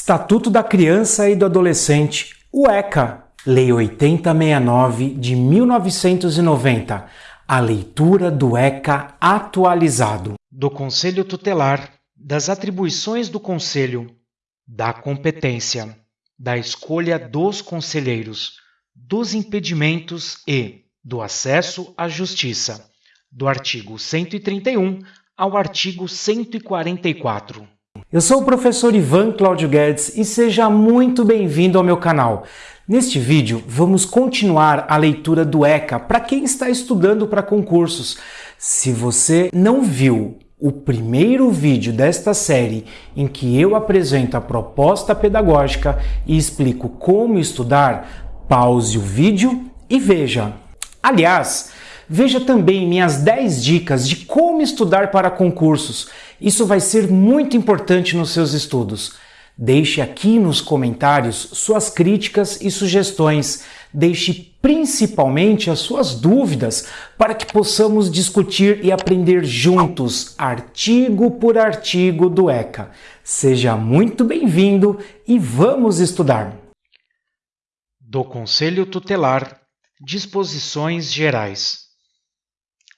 Estatuto da Criança e do Adolescente, o ECA, Lei 8069 de 1990, a leitura do ECA atualizado. Do Conselho Tutelar, das atribuições do Conselho, da competência, da escolha dos conselheiros, dos impedimentos e do acesso à justiça, do artigo 131 ao artigo 144. Eu sou o professor Ivan Cláudio Guedes e seja muito bem-vindo ao meu canal. Neste vídeo, vamos continuar a leitura do ECA para quem está estudando para concursos. Se você não viu o primeiro vídeo desta série em que eu apresento a proposta pedagógica e explico como estudar, pause o vídeo e veja. Aliás, veja também minhas 10 dicas de como estudar para concursos isso vai ser muito importante nos seus estudos. Deixe aqui nos comentários suas críticas e sugestões. Deixe principalmente as suas dúvidas para que possamos discutir e aprender juntos, artigo por artigo do ECA. Seja muito bem-vindo e vamos estudar! Do Conselho Tutelar Disposições Gerais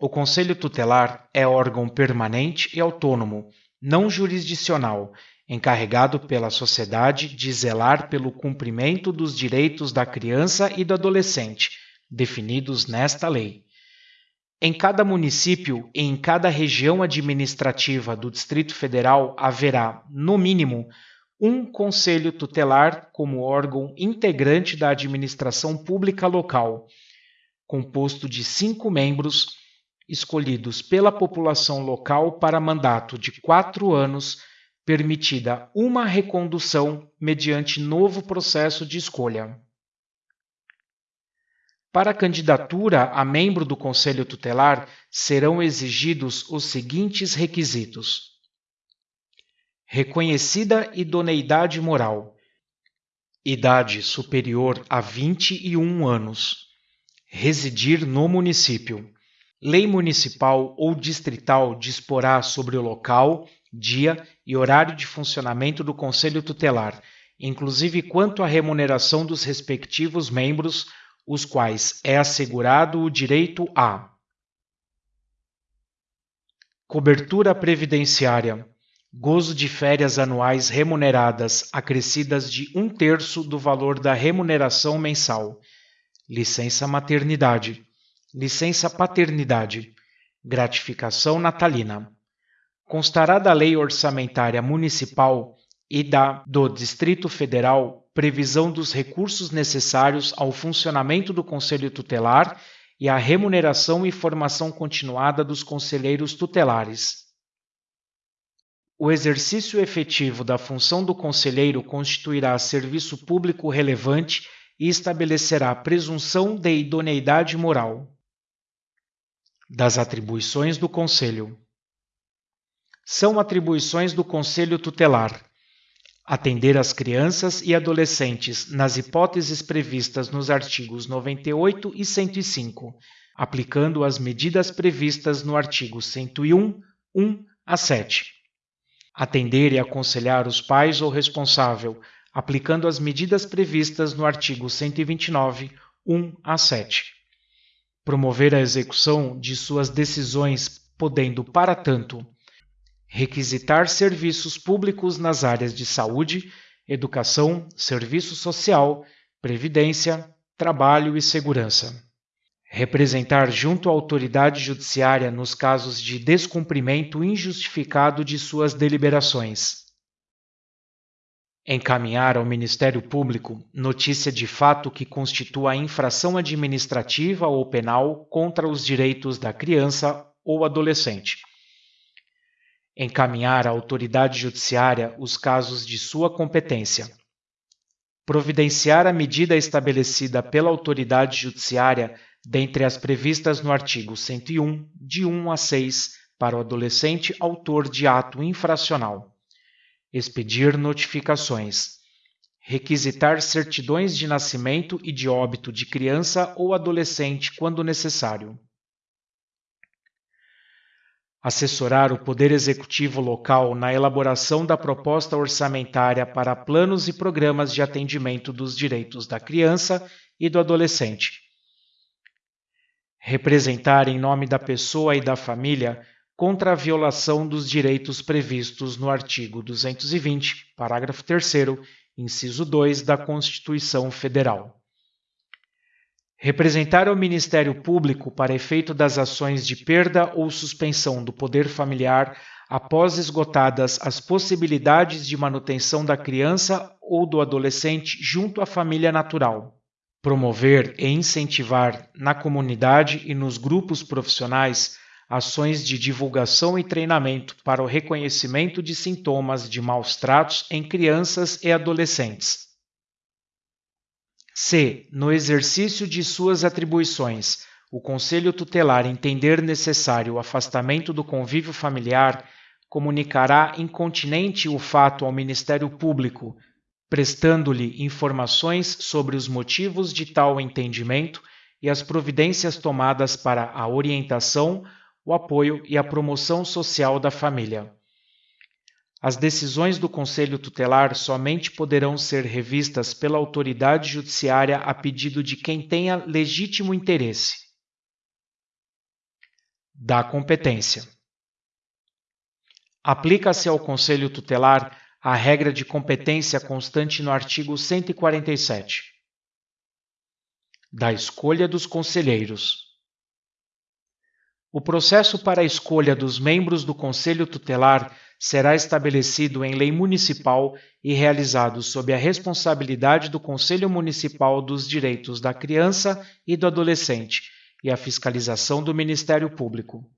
o Conselho Tutelar é órgão permanente e autônomo, não jurisdicional, encarregado pela sociedade de zelar pelo cumprimento dos direitos da criança e do adolescente, definidos nesta lei. Em cada município e em cada região administrativa do Distrito Federal haverá, no mínimo, um conselho tutelar como órgão integrante da administração pública local, composto de cinco membros escolhidos pela população local para mandato de quatro anos, permitida uma recondução mediante novo processo de escolha. Para a candidatura a membro do Conselho Tutelar, serão exigidos os seguintes requisitos: reconhecida idoneidade moral, idade superior a 21 anos, residir no município Lei municipal ou distrital disporá sobre o local, dia e horário de funcionamento do Conselho Tutelar, inclusive quanto à remuneração dos respectivos membros, os quais é assegurado o direito a cobertura previdenciária, gozo de férias anuais remuneradas acrescidas de um terço do valor da remuneração mensal, licença maternidade licença paternidade, gratificação natalina. Constará da Lei Orçamentária Municipal e da do Distrito Federal previsão dos recursos necessários ao funcionamento do Conselho Tutelar e à remuneração e formação continuada dos conselheiros tutelares. O exercício efetivo da função do conselheiro constituirá serviço público relevante e estabelecerá presunção de idoneidade moral das atribuições do Conselho. São atribuições do Conselho Tutelar atender as crianças e adolescentes nas hipóteses previstas nos artigos 98 e 105, aplicando as medidas previstas no artigo 101, 1 a 7. Atender e aconselhar os pais ou responsável, aplicando as medidas previstas no artigo 129, 1 a 7 promover a execução de suas decisões, podendo, para tanto, requisitar serviços públicos nas áreas de saúde, educação, serviço social, previdência, trabalho e segurança. Representar junto à autoridade judiciária nos casos de descumprimento injustificado de suas deliberações encaminhar ao Ministério Público notícia de fato que constitua infração administrativa ou penal contra os direitos da criança ou adolescente. Encaminhar à autoridade judiciária os casos de sua competência. Providenciar a medida estabelecida pela autoridade judiciária dentre as previstas no artigo 101, de 1 a 6, para o adolescente autor de ato infracional expedir notificações, requisitar certidões de nascimento e de óbito de criança ou adolescente quando necessário. assessorar o Poder Executivo local na elaboração da proposta orçamentária para planos e programas de atendimento dos direitos da criança e do adolescente. Representar em nome da pessoa e da família contra a violação dos direitos previstos no artigo 220, parágrafo 3, inciso 2 da Constituição Federal. Representar ao Ministério Público para efeito das ações de perda ou suspensão do poder familiar após esgotadas as possibilidades de manutenção da criança ou do adolescente junto à família natural. Promover e incentivar na comunidade e nos grupos profissionais ações de divulgação e treinamento para o reconhecimento de sintomas de maus tratos em crianças e adolescentes. Se, no exercício de suas atribuições, o Conselho Tutelar entender necessário o afastamento do convívio familiar, comunicará incontinente o fato ao Ministério Público, prestando-lhe informações sobre os motivos de tal entendimento e as providências tomadas para a orientação, o apoio e a promoção social da família. As decisões do Conselho Tutelar somente poderão ser revistas pela autoridade judiciária a pedido de quem tenha legítimo interesse. Da competência. Aplica-se ao Conselho Tutelar a regra de competência constante no artigo 147. Da escolha dos conselheiros. O processo para a escolha dos membros do Conselho Tutelar será estabelecido em lei municipal e realizado sob a responsabilidade do Conselho Municipal dos Direitos da Criança e do Adolescente e a fiscalização do Ministério Público.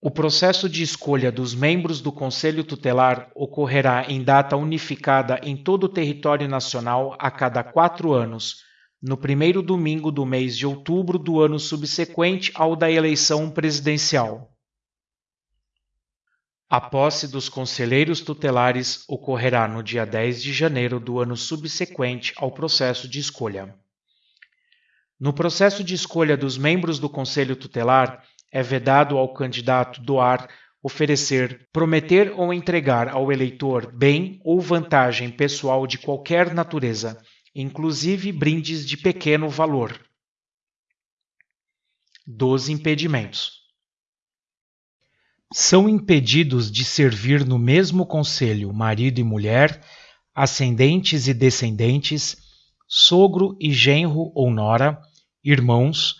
O processo de escolha dos membros do Conselho Tutelar ocorrerá em data unificada em todo o território nacional a cada quatro anos, no primeiro domingo do mês de outubro do ano subsequente ao da eleição presidencial. A posse dos conselheiros tutelares ocorrerá no dia 10 de janeiro do ano subsequente ao processo de escolha. No processo de escolha dos membros do Conselho Tutelar, é vedado ao candidato doar, oferecer, prometer ou entregar ao eleitor bem ou vantagem pessoal de qualquer natureza, inclusive brindes de pequeno valor. Dos impedimentos são impedidos de servir no mesmo conselho marido e mulher, ascendentes e descendentes, sogro e genro ou nora, irmãos,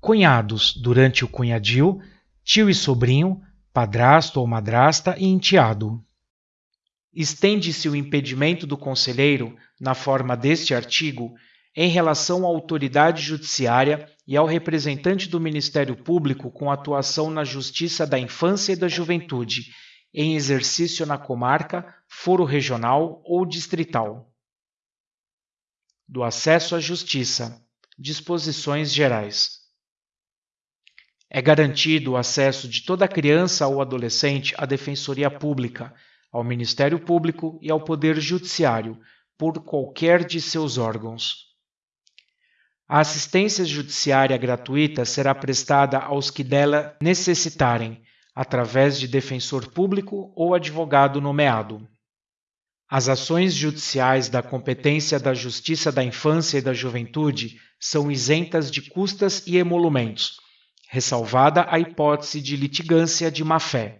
cunhados durante o cunhadio, tio e sobrinho, padrasto ou madrasta e enteado. Estende-se o impedimento do conselheiro, na forma deste artigo, em relação à autoridade judiciária e ao representante do Ministério Público com atuação na Justiça da Infância e da Juventude, em exercício na comarca, foro regional ou distrital. Do acesso à justiça. Disposições gerais. É garantido o acesso de toda criança ou adolescente à Defensoria Pública, ao Ministério Público e ao Poder Judiciário, por qualquer de seus órgãos. A assistência judiciária gratuita será prestada aos que dela necessitarem, através de defensor público ou advogado nomeado. As ações judiciais da competência da Justiça da Infância e da Juventude são isentas de custas e emolumentos, ressalvada a hipótese de litigância de má-fé.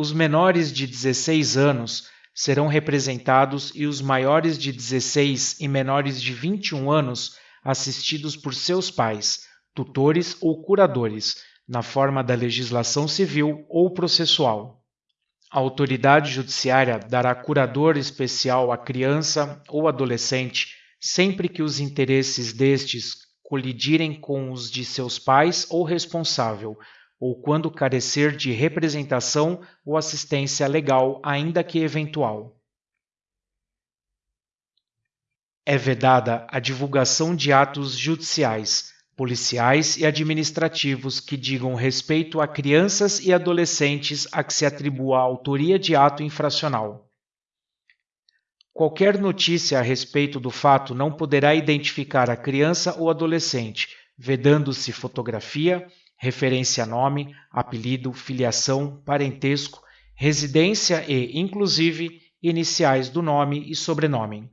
Os menores de 16 anos serão representados e os maiores de 16 e menores de 21 anos assistidos por seus pais, tutores ou curadores, na forma da legislação civil ou processual. A autoridade judiciária dará curador especial à criança ou adolescente sempre que os interesses destes colidirem com os de seus pais ou responsável, ou quando carecer de representação ou assistência legal, ainda que eventual. É vedada a divulgação de atos judiciais, policiais e administrativos que digam respeito a crianças e adolescentes a que se atribua a autoria de ato infracional. Qualquer notícia a respeito do fato não poderá identificar a criança ou adolescente, vedando-se fotografia, referência a nome, apelido, filiação, parentesco, residência e, inclusive, iniciais do nome e sobrenome.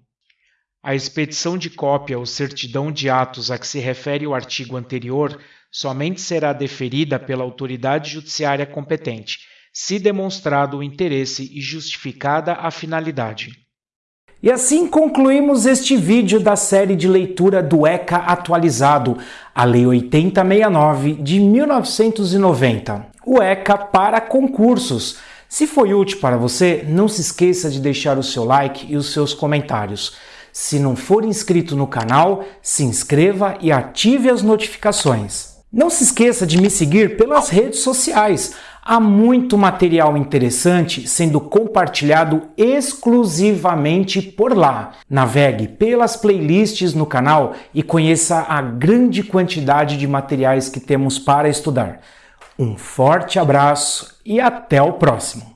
A expedição de cópia ou certidão de atos a que se refere o artigo anterior somente será deferida pela autoridade judiciária competente, se demonstrado o interesse e justificada a finalidade. E assim concluímos este vídeo da série de leitura do ECA atualizado, a Lei 8069 de 1990, o ECA para concursos. Se foi útil para você, não se esqueça de deixar o seu like e os seus comentários. Se não for inscrito no canal, se inscreva e ative as notificações. Não se esqueça de me seguir pelas redes sociais. Há muito material interessante sendo compartilhado exclusivamente por lá. Navegue pelas playlists no canal e conheça a grande quantidade de materiais que temos para estudar. Um forte abraço e até o próximo!